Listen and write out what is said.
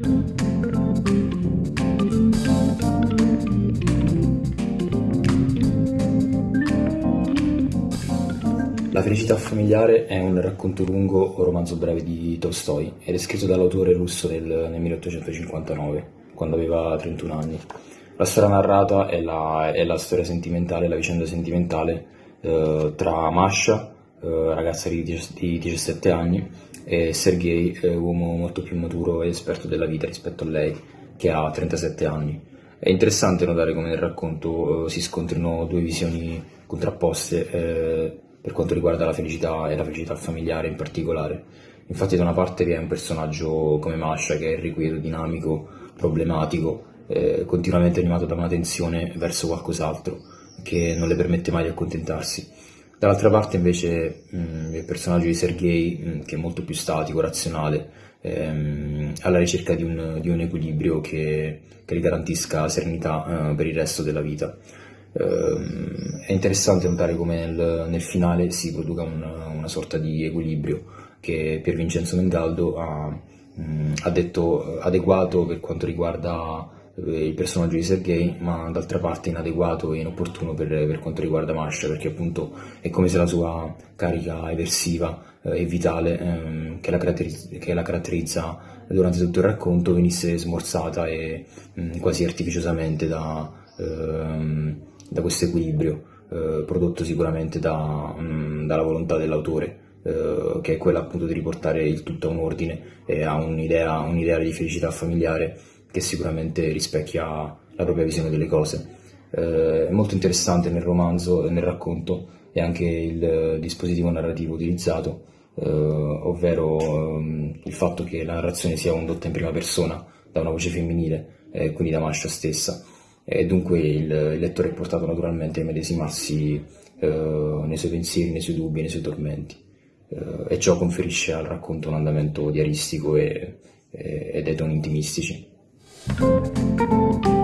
La felicità familiare è un racconto lungo o romanzo breve di Tolstoi ed è scritto dall'autore russo nel, nel 1859, quando aveva 31 anni. La storia narrata è la, è la storia sentimentale, la vicenda sentimentale eh, tra Masha, eh, ragazza di, di 17 anni, e Sergei, eh, uomo molto più maturo e esperto della vita rispetto a lei, che ha 37 anni. È interessante notare come nel racconto eh, si scontrino due visioni contrapposte eh, per quanto riguarda la felicità e la felicità familiare in particolare. Infatti da una parte vi è un personaggio come Masha che è irrequieto, dinamico, problematico, eh, continuamente animato da una tensione verso qualcos'altro che non le permette mai di accontentarsi Dall'altra parte invece mh, mm, il personaggio di Sergei, mh, mm, che è molto più statico, razionale, ehm, alla ricerca di un, di un equilibrio che, che, gli garantisca serenità eh, per il resto della vita. Eh, è interessante notare come nel, nel finale si produca un, una sorta di equilibrio che Pier Vincenzo Mengaldo ha, mh, mm, ha detto adeguato per quanto riguarda eh, il personaggio di Sergei, ma d'altra parte inadeguato e inopportuno per, per, quanto riguarda Masha, perché appunto è come se la sua carica eversiva eh, e vitale ehm, che, la che, la caratterizza durante tutto il racconto venisse smorzata e mh, mm, quasi artificiosamente da, ehm, da questo equilibrio, eh, prodotto sicuramente da, mh, mm, dalla volontà dell'autore. Uh, che è quella appunto di riportare il tutto a un ordine e a un'idea, un'idea di felicità familiare che sicuramente rispecchia la propria visione delle cose. Eh, è molto interessante nel romanzo e nel racconto e anche il dispositivo narrativo utilizzato, eh, ovvero ehm, il fatto che la narrazione sia condotta in prima persona da una voce femminile, eh, quindi da Masha stessa, e dunque il, il lettore è portato naturalmente a medesimarsi eh, nei suoi pensieri, nei suoi dubbi, nei suoi tormenti, eh, e ciò conferisce al racconto un andamento diaristico e, e, ed ai toni intimistici. Thank you.